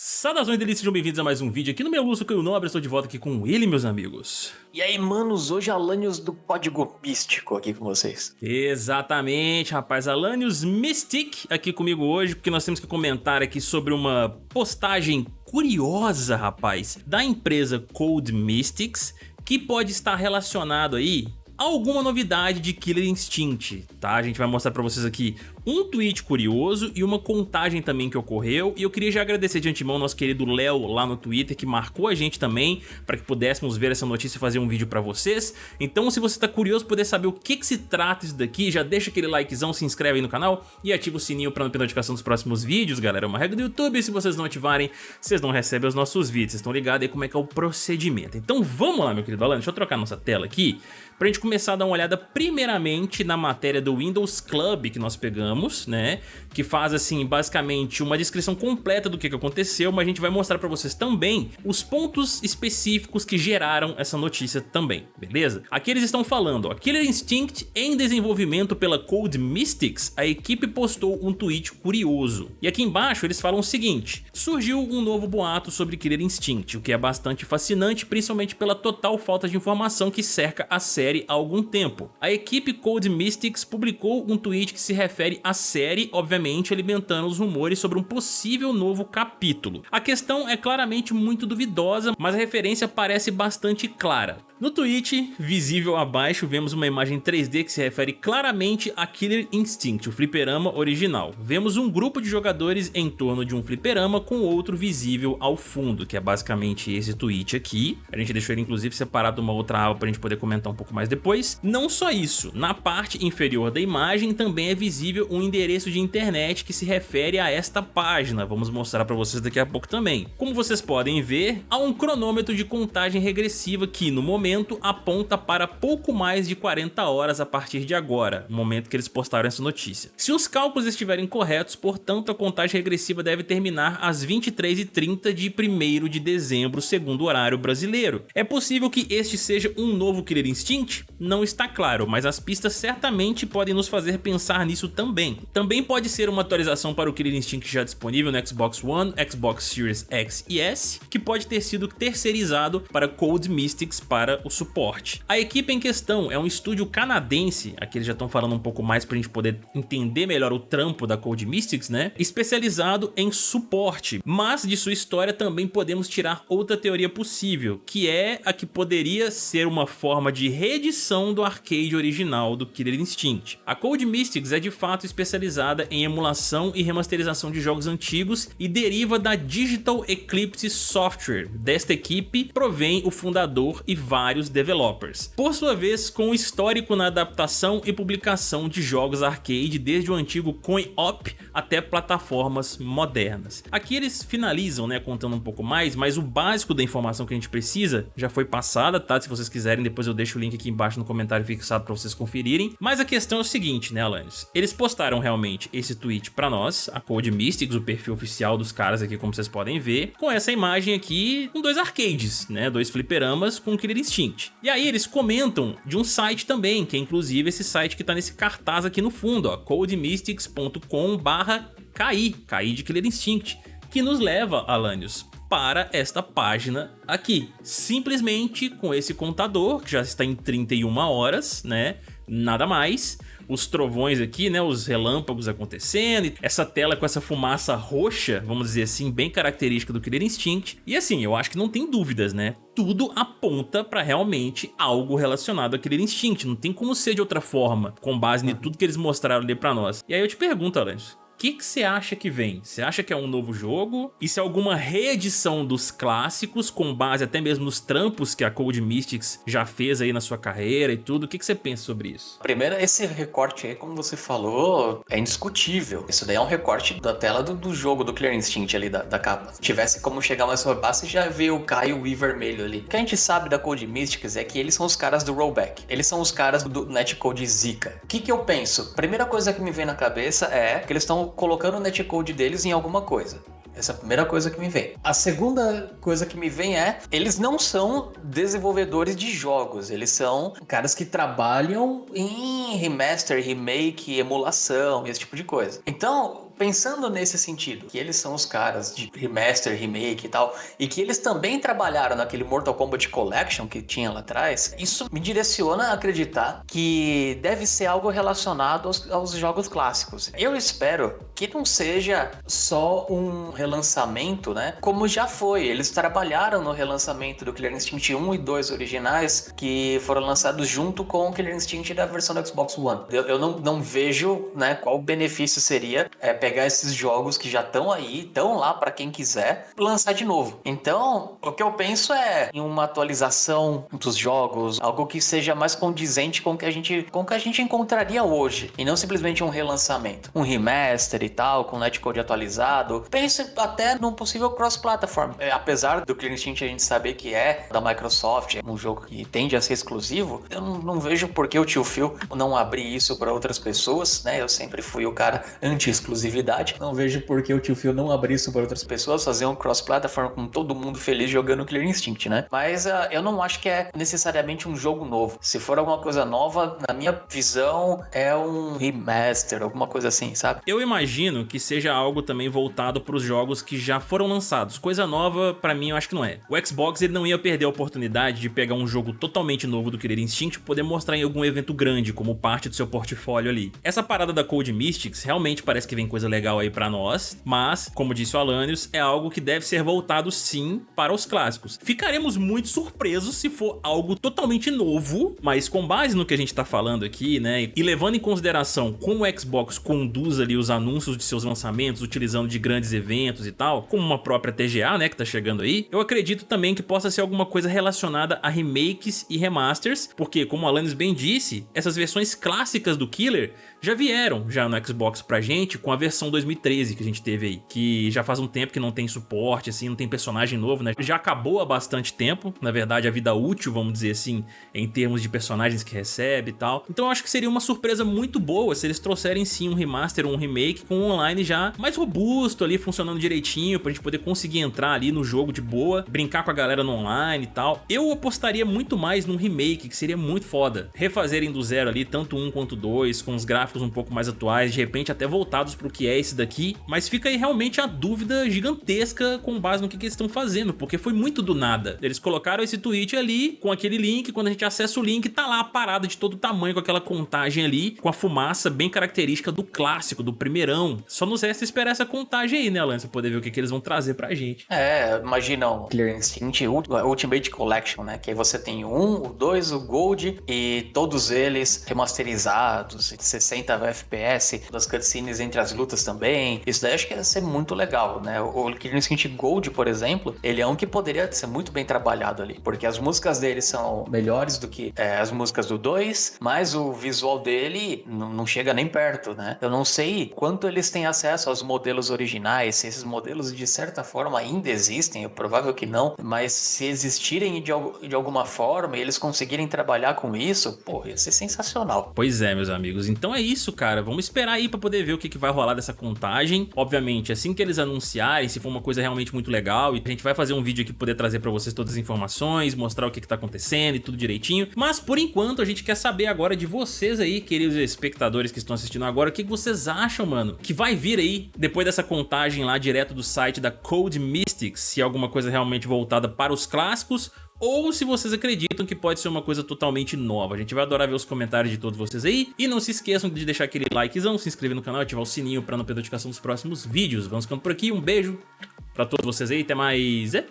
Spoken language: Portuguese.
Saudações delícias, sejam bem-vindos a mais um vídeo aqui no meu Lúcio que eu Nobre, estou de volta aqui com ele, meus amigos. E aí, manos, hoje Alanios do Código Místico aqui com vocês. Exatamente, rapaz, Alanios Mystic aqui comigo hoje, porque nós temos que comentar aqui sobre uma postagem curiosa, rapaz, da empresa Code Mystics, que pode estar relacionado aí alguma novidade de Killer Instinct, tá? A gente vai mostrar pra vocês aqui um tweet curioso e uma contagem também que ocorreu e eu queria já agradecer de antemão nosso querido Léo lá no Twitter que marcou a gente também para que pudéssemos ver essa notícia e fazer um vídeo pra vocês. Então se você tá curioso poder saber o que que se trata isso daqui, já deixa aquele likezão, se inscreve aí no canal e ativa o sininho pra não perder notificação dos próximos vídeos, galera. É uma regra do YouTube se vocês não ativarem, vocês não recebem os nossos vídeos. Vocês estão ligados aí como é que é o procedimento. Então vamos lá, meu querido Alan, deixa eu trocar nossa tela aqui pra gente começar a dar uma olhada primeiramente na matéria do Windows Club que nós pegamos, né? Que faz assim, basicamente uma descrição completa do que aconteceu, mas a gente vai mostrar pra vocês também os pontos específicos que geraram essa notícia também, beleza? Aqui eles estão falando, ó, Killer Instinct em desenvolvimento pela Code Mystics, a equipe postou um tweet curioso. E aqui embaixo eles falam o seguinte, surgiu um novo boato sobre Killer Instinct, o que é bastante fascinante, principalmente pela total falta de informação que cerca a série há algum tempo. A equipe Code Mystics publicou um tweet que se refere à série, obviamente alimentando os rumores sobre um possível novo capítulo. A questão é claramente muito duvidosa, mas a referência parece bastante clara. No tweet, visível abaixo, vemos uma imagem 3D que se refere claramente a Killer Instinct, o fliperama original. Vemos um grupo de jogadores em torno de um fliperama com outro visível ao fundo, que é basicamente esse tweet aqui. A gente deixou ele inclusive separado de uma outra aba para a gente poder comentar um pouco mais depois. Não só isso, na parte inferior da imagem também é visível um endereço de internet que se refere a esta página. Vamos mostrar para vocês daqui a pouco também. Como vocês podem ver, há um cronômetro de contagem regressiva que no momento aponta para pouco mais de 40 horas a partir de agora, no momento que eles postaram essa notícia. Se os cálculos estiverem corretos, portanto a contagem regressiva deve terminar às 23h30 de 1 de dezembro, segundo o horário brasileiro. É possível que este seja um novo Killer Instinct? Não está claro, mas as pistas certamente podem nos fazer pensar nisso também. Também pode ser uma atualização para o Killer Instinct já disponível no Xbox One, Xbox Series X e S, que pode ter sido terceirizado para Code Mystics para o suporte. A equipe em questão é um estúdio canadense, aqui eles já estão falando um pouco mais para a gente poder entender melhor o trampo da Code Mystics, né? Especializado em suporte, mas de sua história também podemos tirar outra teoria possível, que é a que poderia ser uma forma de reedição do arcade original do Killer Instinct. A Code Mystics é de fato especializada em emulação e remasterização de jogos antigos e deriva da Digital Eclipse Software. Desta equipe provém o fundador e vários developers. Por sua vez, com histórico na adaptação e publicação de jogos arcade desde o antigo coin-op até plataformas modernas. Aqui eles finalizam, né, contando um pouco mais, mas o básico da informação que a gente precisa já foi passada, tá? Se vocês quiserem, depois eu deixo o link aqui embaixo no comentário fixado para vocês conferirem. Mas a questão é o seguinte, né, Alanis? Eles postaram realmente esse tweet para nós, a Code Mystics, o perfil oficial dos caras aqui, como vocês podem ver, com essa imagem aqui com dois arcades, né, dois fliperamas com Killer Instinct. E aí eles comentam de um site também, que é inclusive esse site que tá nesse cartaz aqui no fundo, ó, codemystics.com barra KI de Killer Instinct, que nos leva, Alanios, para esta página aqui. Simplesmente com esse contador, que já está em 31 horas, né? Nada mais os trovões aqui, né, os relâmpagos acontecendo, essa tela com essa fumaça roxa, vamos dizer assim, bem característica do Killer Instinct. E assim, eu acho que não tem dúvidas, né? Tudo aponta para realmente algo relacionado a Killer Instinct, não tem como ser de outra forma, com base em tudo que eles mostraram ali para nós. E aí eu te pergunto, Alonso, que que você acha que vem? Você acha que é um novo jogo? E se é alguma reedição dos clássicos, com base até mesmo nos trampos que a Cold Mystics já fez aí na sua carreira e tudo? O que, que você pensa sobre isso? Primeiro, esse recorte aí, como você falou, é indiscutível. Isso daí é um recorte da tela do, do jogo, do Clear Instinct ali, da, da capa. Se tivesse como chegar mais você já vê o Caio e vermelho ali. O que a gente sabe da Cold Mystics é que eles são os caras do rollback. Eles são os caras do netcode Zika. O que que eu penso? Primeira coisa que me vem na cabeça é que eles estão colocando o netcode deles em alguma coisa. Essa é a primeira coisa que me vem. A segunda coisa que me vem é, eles não são desenvolvedores de jogos, eles são caras que trabalham em remaster, remake, emulação, esse tipo de coisa. Então, pensando nesse sentido, que eles são os caras de remaster, remake e tal, e que eles também trabalharam naquele Mortal Kombat Collection que tinha lá atrás, isso me direciona a acreditar que deve ser algo relacionado aos, aos jogos clássicos. Eu espero que não seja só um relançamento, né? Como já foi. Eles trabalharam no relançamento do Killer Instinct 1 e 2 originais, que foram lançados junto com o Killer Instinct da versão do Xbox One. Eu, eu não, não vejo, né, qual benefício seria é, pegar esses jogos que já estão aí, estão lá para quem quiser, lançar de novo. Então, o que eu penso é em uma atualização dos jogos, algo que seja mais condizente com o que a gente, com que a gente encontraria hoje, e não simplesmente um relançamento, um remaster e tal, com netcode atualizado. Pense até num possível cross-platform. É, apesar do Clean Instinct a gente saber que é da Microsoft, é um jogo que tende a ser exclusivo, eu não, não vejo por que o tio Phil não abrir isso para outras pessoas, né? Eu sempre fui o cara anti-exclusividade. Não vejo por que o tio Phil não abrir isso para outras pessoas, fazer um cross-platform com todo mundo feliz jogando Clear Instinct, né? Mas uh, eu não acho que é necessariamente um jogo novo. Se for alguma coisa nova, na minha visão, é um remaster, alguma coisa assim, sabe? Eu imagino que seja algo também voltado para os jogos que já foram lançados. Coisa nova, para mim, eu acho que não é. O Xbox ele não ia perder a oportunidade de pegar um jogo totalmente novo do Killer Instinct e poder mostrar em algum evento grande, como parte do seu portfólio ali. Essa parada da Code Mystics realmente parece que vem coisa legal aí para nós, mas, como disse o Alanios, é algo que deve ser voltado sim para os clássicos. Ficaremos muito surpresos se for algo totalmente novo, mas com base no que a gente tá falando aqui, né, e levando em consideração como o Xbox conduz ali os anúncios de seus lançamentos, utilizando de grandes eventos e tal, como uma própria TGA, né, que tá chegando aí, eu acredito também que possa ser alguma coisa relacionada a remakes e remasters, porque, como o Alanis bem disse, essas versões clássicas do Killer já vieram já no Xbox pra gente com a versão 2013 que a gente teve aí, que já faz um tempo que não tem suporte, assim, não tem personagem novo, né? Já acabou há bastante tempo, na verdade a vida útil, vamos dizer assim, em termos de personagens que recebe e tal. Então eu acho que seria uma surpresa muito boa se eles trouxerem sim um remaster ou um remake com um online já mais robusto ali, funcionando direitinho, pra gente poder conseguir entrar ali no jogo de boa, brincar com a galera no online e tal. Eu apostaria muito mais num remake, que seria muito foda. Refazerem do zero ali, tanto um quanto dois, com os gráficos um pouco mais atuais, de repente até voltados pro que é esse daqui, mas fica aí realmente a dúvida gigantesca com base no que, que eles estão fazendo, porque foi muito do nada. Eles colocaram esse tweet ali, com aquele link, quando a gente acessa o link, tá lá a parada de todo tamanho, com aquela contagem ali, com a fumaça bem característica do clássico, do primeirão. Só nos resta esperar essa contagem aí, né, Alan? Pra poder ver o que, que eles vão trazer pra gente. É, imagina o Clear Instinct Ultimate Collection, né? Que aí você tem o 1, o 2, o Gold e todos eles remasterizados, 60 FPS, das cutscenes entre as lutas também. Isso daí acho que ia ser muito legal, né? O Killer Instinct Gold, por exemplo, ele é um que poderia ser muito bem trabalhado ali, porque as músicas dele são melhores do que é, as músicas do 2, mas o visual dele não chega nem perto, né? Eu não sei quanto eles têm acesso aos modelos originais, se esses modelos de certa forma ainda existem, é provável que não, mas se existirem de, de alguma forma e eles conseguirem trabalhar com isso, pô, ia ser sensacional. Pois é, meus amigos. Então é isso, cara. Vamos esperar aí pra poder ver o que, que vai rolar dessa contagem. Obviamente, assim que eles anunciarem, se for uma coisa realmente muito legal, e a gente vai fazer um vídeo aqui poder trazer pra vocês todas as informações, mostrar o que, que tá acontecendo e tudo direitinho. Mas, por enquanto, a gente quer saber agora de vocês aí, queridos espectadores que estão assistindo agora, o que, que vocês acham, mano, que vai vir aí depois dessa contagem lá direto do site da Code Mystics, se é alguma coisa realmente voltada para os clássicos ou se vocês acreditam que pode ser uma coisa totalmente nova. A gente vai adorar ver os comentários de todos vocês aí. E não se esqueçam de deixar aquele likezão, se inscrever no canal, ativar o sininho para não perder a notificação dos próximos vídeos. Vamos ficando por aqui, um beijo pra todos vocês aí, até mais... É?